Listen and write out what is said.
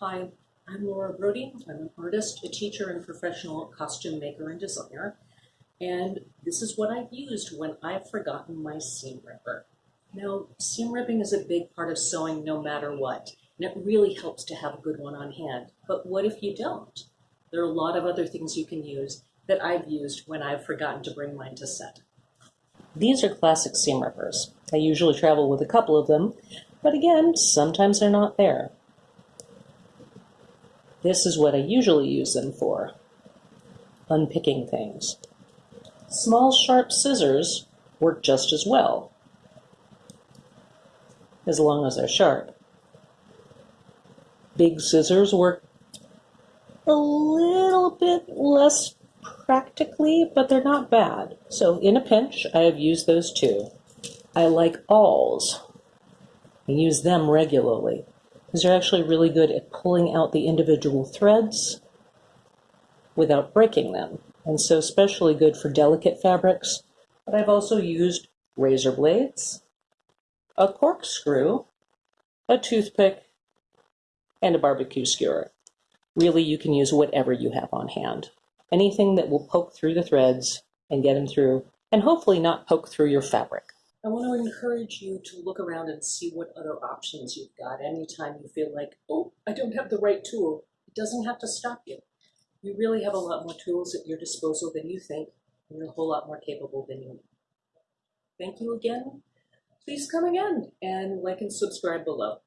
Hi, I'm Laura Brody. I'm an artist, a teacher, and professional costume maker and designer. And this is what I've used when I've forgotten my seam ripper. Now, seam ripping is a big part of sewing no matter what, and it really helps to have a good one on hand. But what if you don't? There are a lot of other things you can use that I've used when I've forgotten to bring mine to set. These are classic seam rippers. I usually travel with a couple of them, but again, sometimes they're not there. This is what I usually use them for, unpicking things. Small sharp scissors work just as well, as long as they're sharp. Big scissors work a little bit less practically, but they're not bad. So in a pinch, I have used those too. I like awls. I use them regularly because they're actually really good at pulling out the individual threads without breaking them. And so especially good for delicate fabrics. But I've also used razor blades, a corkscrew, a toothpick, and a barbecue skewer. Really, you can use whatever you have on hand. Anything that will poke through the threads and get them through, and hopefully not poke through your fabric. I want to encourage you to look around and see what other options you've got anytime you feel like, oh, I don't have the right tool. It doesn't have to stop you. You really have a lot more tools at your disposal than you think, and you're a whole lot more capable than you know. Thank you again. Please come again and like and subscribe below.